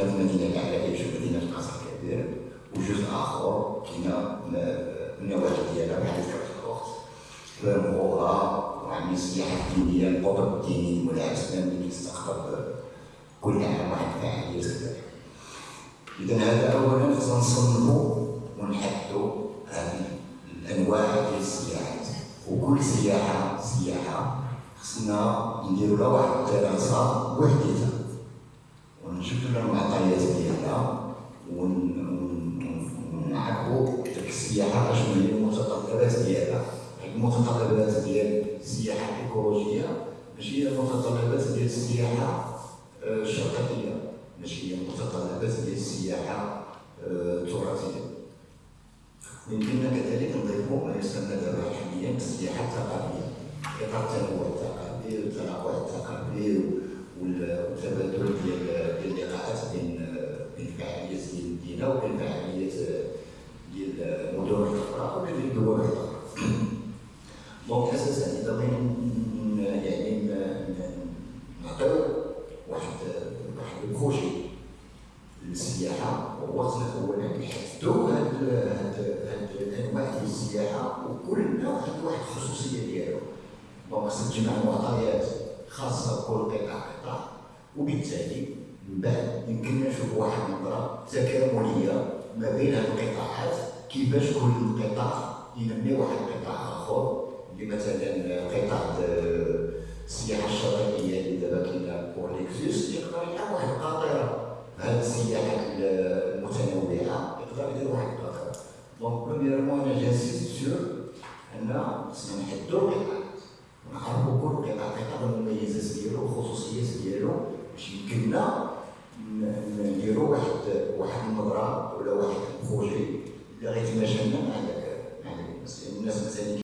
كاينة في مدينة العرائش ومدينه الكبير وجزء آخر كاينة النوادي ديالها ذكرت الاخت في مغوره وعندي السياحه الدينيه القطب الديني مولاي الاسلام اللي كيستقطب كل عام واحد الفعاليه اذا هذا اولا خصنا نصنفوا ونحدوا هذه الأنواع ديال السياحات وكل سياحة سياحة خصنا نديروا لها واحد الدراسه وحديتها ونشوفوا لها المعطيات ديالها ونعرفوا السياحه اشنو هي المتطلبات ديالها المتطلبات ديال السياحه الايكولوجيه ماشي هي المتطلبات ديال السياحه الشرقيه ماشي هي المتطلبات ديال السياحه التراثيه يمكننا كذلك نضيفوا ما يسمى دابا حاليا بالسياحه الثقافيه اطار donc أساسا إذا بغينا يعني نعطيو واحد واحد ال projet للسياحة خصنا اولا نحددوا هاد هاد ديال السياحة وكل نوع عنده واحد الخصوصية ديالو. donc خصك تجمع معطيات خاصة بكل قطاع قطاع. وبالتالي من بعد يمكننا نشوف واحد النظرة تكاملية ما بين هاد القطاعات كيفاش كل قطاع ينمي واحد القطاع آخر. اللي مثلا قطاع السياحه الشاطئية اللي دابا كاينة بور ليكزيس يقدر يلعب واحد القاطره هذه السياحه المتنوعه يقدر يدير واحد القاطره donc premièrement أنا j'insiste sur ان خصنا نحدو القطاعات ونعرفوا كل قطاع قطاع المميزات ديالو والخصوصيات ديالو باش يمكننا نديرو واحد واحد النظره ولا واحد البروجي اللي غيتماشى مع مع الناس مثلا